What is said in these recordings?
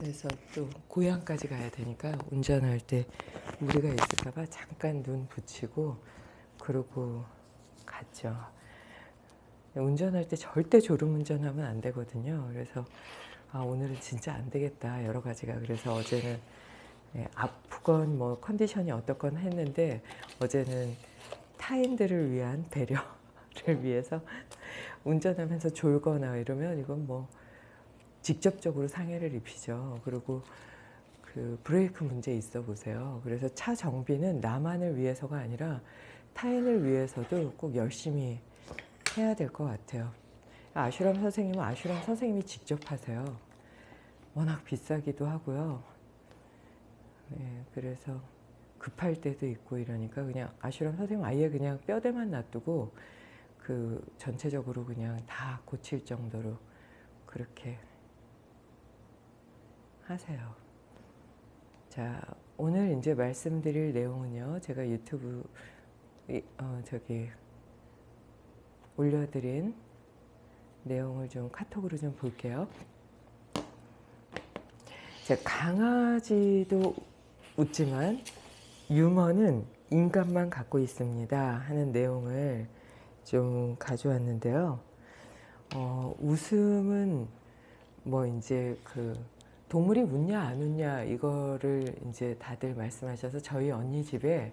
그래서 또 고향까지 가야 되니까 운전할 때 무리가 있을까봐 잠깐 눈 붙이고 그러고 갔죠. 운전할 때 절대 졸음 운전하면 안 되거든요. 그래서 아, 오늘은 진짜 안 되겠다 여러 가지가 그래서 어제는 네, 아프건 뭐 컨디션이 어떻건 했는데 어제는 타인들을 위한 배려를 위해서 운전하면서 졸거나 이러면 이건 뭐 직접적으로 상해를 입히죠. 그리고 그 브레이크 문제 있어 보세요. 그래서 차 정비는 나만을 위해서가 아니라 타인을 위해서도 꼭 열심히 해야 될 것 같아요. 아슈람 선생님은 아슈람 선생님이 직접 하세요. 워낙 비싸기도 하고요. 네, 그래서 급할 때도 있고 이러니까 그냥 아슈람 선생님 아예 그냥 뼈대만 놔두고 그 전체적으로 그냥 다 고칠 정도로 그렇게 하세요. 자, 오늘 이제 말씀드릴 내용은요. 제가 유튜브 어, 저기 올려드린 내용을 좀 카톡으로 좀 볼게요. 자, 강아지도 웃지만 유머는 인간만 갖고 있습니다 하는 내용을 좀 가져왔는데요. 어, 웃음은 뭐 이제 그 동물이 웃냐 안 웃냐 이거를 이제 다들 말씀하셔서 저희 언니 집에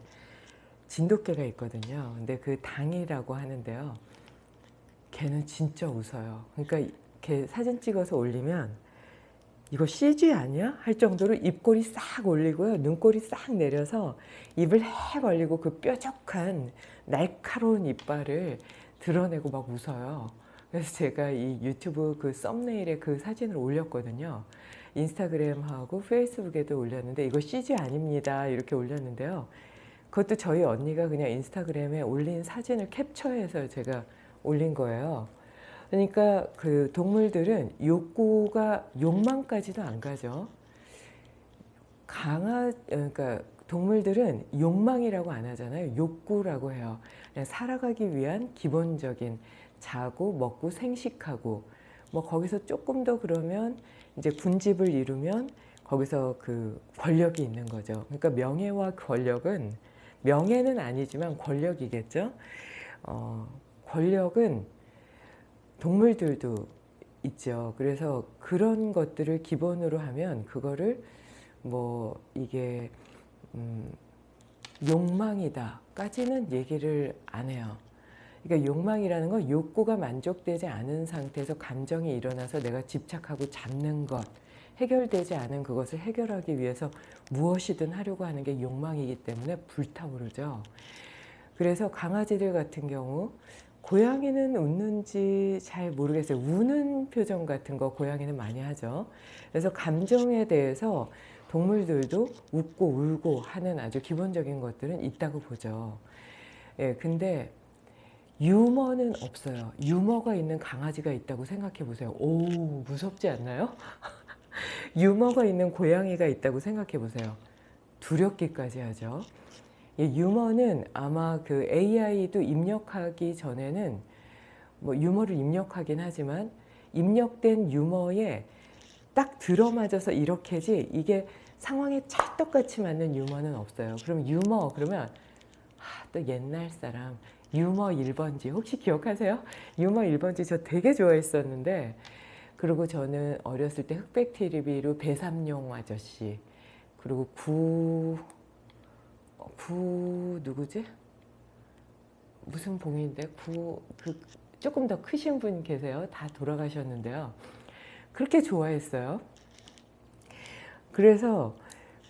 진돗개가 있거든요. 근데 그 당이라고 하는데요. 걔는 진짜 웃어요. 그러니까 걔 사진 찍어서 올리면 이거 CG 아니야? 할 정도로 입꼬리 싹 올리고요. 눈꼬리 싹 내려서 입을 해 벌리고 그 뾰족한 날카로운 이빨을 드러내고 막 웃어요. 그래서 제가 이 유튜브 그 썸네일에 그 사진을 올렸거든요. 인스타그램하고 페이스북에도 올렸는데 이거 CG 아닙니다. 이렇게 올렸는데요. 그것도 저희 언니가 그냥 인스타그램에 올린 사진을 캡처해서 제가 올린 거예요. 그러니까 그 동물들은 욕구가 욕망까지도 안 가죠. 강아 그러니까 동물들은 욕망이라고 안 하잖아요. 욕구라고 해요. 살아가기 위한 기본적인 자고 먹고 생식하고 뭐 거기서 조금 더 그러면 이제 군집을 이루면 거기서 그 권력이 있는 거죠. 그러니까 명예와 권력은 명예는 아니지만 권력이겠죠. 어, 권력은 동물들도 있죠. 그래서 그런 것들을 기본으로 하면 그거를 뭐 이게 음, 욕망이다 까지는 얘기를 안 해요. 그러니까 욕망이라는 건 욕구가 만족되지 않은 상태에서 감정이 일어나서 내가 집착하고 잡는 것 해결되지 않은 그것을 해결하기 위해서 무엇이든 하려고 하는 게 욕망이기 때문에 불타오르죠. 그래서 강아지들 같은 경우 고양이는 웃는지 잘 모르겠어요. 우는 표정 같은 거 고양이는 많이 하죠. 그래서 감정에 대해서 동물들도 웃고 울고 하는 아주 기본적인 것들은 있다고 보죠. 예, 근데 유머는 없어요. 유머가 있는 강아지가 있다고 생각해 보세요. 오, 무섭지 않나요? 유머가 있는 고양이가 있다고 생각해 보세요. 두렵기까지 하죠. 유머는 아마 그 AI도 입력하기 전에는 뭐 유머를 입력하긴 하지만 입력된 유머에 딱 들어맞아서 이렇게지 이게 상황에 찰떡같이 맞는 유머는 없어요. 그럼 유머 그러면 아, 또 옛날 사람 유머 1번지 혹시 기억하세요? 유머 1번지 저 되게 좋아했었는데 그리고 저는 어렸을 때 흑백 TV로 배삼룡 아저씨 그리고 구... 구... 누구지? 무슨 봉인데? 구... 그 조금 더 크신 분 계세요. 다 돌아가셨는데요. 그렇게 좋아했어요. 그래서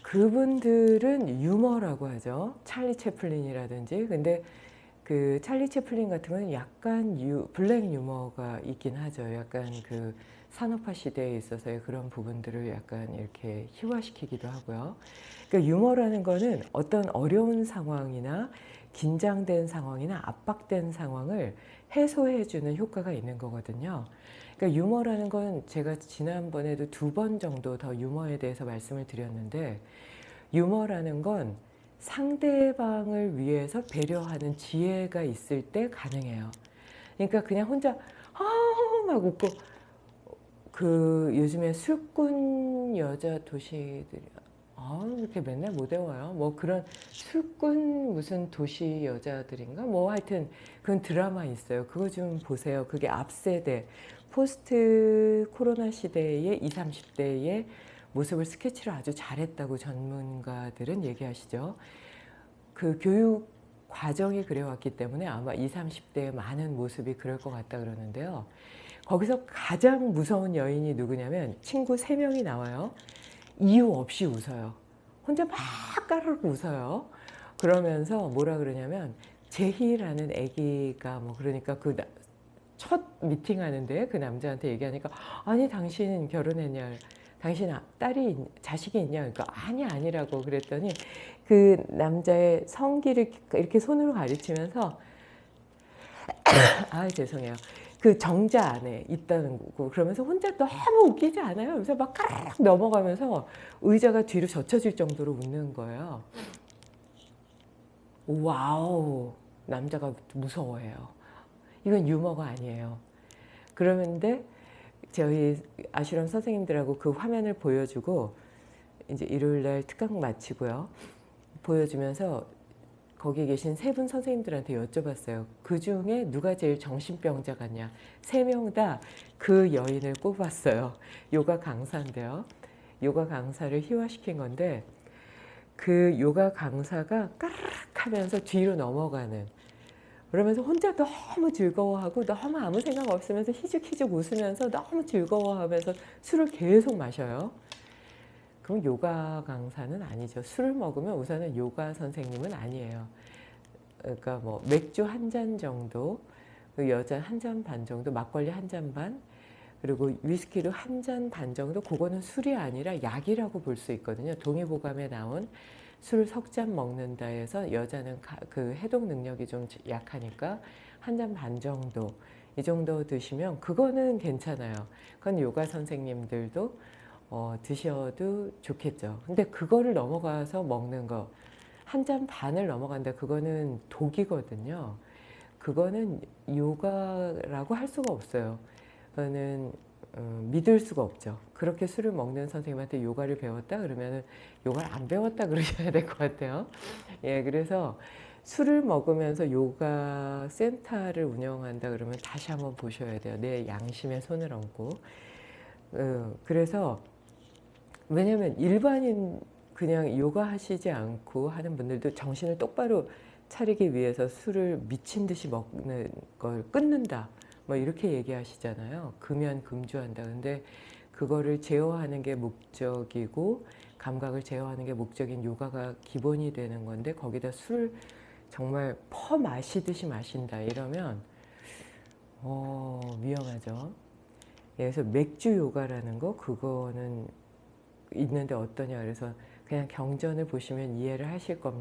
그분들은 유머라고 하죠. 찰리 채플린이라든지. 근데 그 찰리 채플린 같은 건 약간 유, 블랙 유머가 있긴 하죠. 약간 그 산업화 시대에 있어서의 그런 부분들을 약간 이렇게 희화시키기도 하고요. 그러니까 유머라는 거는 어떤 어려운 상황이나 긴장된 상황이나 압박된 상황을 해소해주는 효과가 있는 거거든요. 그러니까 유머라는 건 제가 지난번에도 두 번 정도 더 유머에 대해서 말씀을 드렸는데 유머라는 건 상대방을 위해서 배려하는 지혜가 있을 때 가능해요. 그러니까 그냥 혼자 아막 웃고 그 요즘에 술꾼 여자 도시들이 아 이렇게 맨날 못 외워요. 뭐 그런 술꾼 무슨 도시 여자들인가 뭐 하여튼 그런 드라마 있어요. 그거 좀 보세요. 그게 앞세대 포스트 코로나 시대의 20, 30대의 모습을 스케치를 아주 잘했다고 전문가들은 얘기하시죠. 그 교육 과정이 그래왔기 때문에 아마 20, 30대의 많은 모습이 그럴 것 같다 그러는데요. 거기서 가장 무서운 여인이 누구냐면 친구 3명이 나와요. 이유 없이 웃어요. 혼자 막 까르르 웃어요. 그러면서 뭐라 그러냐면 제희라는 아기가 뭐 그러니까 그 첫 미팅 하는데 그 남자한테 얘기하니까 아니 당신 결혼했냐 당신 아- 딸이 있- 자식이 있냐 그러니까 아니 아니라고 그랬더니 그 남자의 성기를 이렇게 손으로 가리키면서 아 죄송해요 그 정자 안에 있다는 거고 그러면서 혼자 너무 웃기지 않아요? 그래서 막 까르륵 넘어가면서 의자가 뒤로 젖혀질 정도로 웃는 거예요. 와우 남자가 무서워해요. 이건 유머가 아니에요. 그러는데 저희 아슈람 선생님들하고 그 화면을 보여주고 이제 일요일 날 특강 마치고요. 보여주면서 거기 계신 세 분 선생님들한테 여쭤봤어요. 그 중에 누가 제일 정신병자 같냐? 세 명 다 그 여인을 꼽았어요. 요가 강사인데요. 요가 강사를 희화시킨 건데 그 요가 강사가 까르륵 하면서 뒤로 넘어가는 그러면서 혼자 너무 즐거워하고 너무 아무 생각 없으면서 희죽희죽 웃으면서 너무 즐거워하면서 술을 계속 마셔요. 그럼 요가 강사는 아니죠. 술을 먹으면 우선은 요가 선생님은 아니에요. 그러니까 뭐 맥주 한 잔 정도, 그 여자 한 잔 반 정도, 막걸리 한 잔 반, 그리고 위스키도 한잔 반 정도, 그거는 술이 아니라 약이라고 볼 수 있거든요. 동의보감에 나온 술 석 잔 먹는다 해서 여자는 가- 그 해독 능력이 좀 약하니까 한 잔 반 정도 이 정도 드시면 그거는 괜찮아요. 그건 요가 선생님들도 어, 드셔도 좋겠죠. 근데 그거를 넘어가서 먹는 거, 한 잔 반을 넘어간다. 그거는 독이거든요. 그거는 요가라고 할 수가 없어요. 그거는 어, 믿을 수가 없죠. 그렇게 술을 먹는 선생님한테 요가를 배웠다 그러면은 요가를 안 배웠다 그러셔야 될 것 같아요. 예, 그래서 술을 먹으면서 요가 센터를 운영한다 그러면 다시 한번 보셔야 돼요. 내 양심에 손을 얹고. 어, 그래서 왜냐면 일반인 그냥 요가 하시지 않고 하는 분들도 정신을 똑바로 차리기 위해서 술을 미친 듯이 먹는 걸 끊는다. 뭐 이렇게 얘기하시잖아요. 금연 금주한다. 근데 그거를 제어하는 게 목적이고 감각을 제어하는 게 목적인 요가가 기본이 되는 건데 거기다 술 정말 퍼 마시듯이 마신다 이러면 어 위험하죠. 예, 그래서 맥주 요가라는 거 그거는 있는데 어떠냐 그래서 그냥 경전을 보시면 이해를 하실 겁니다.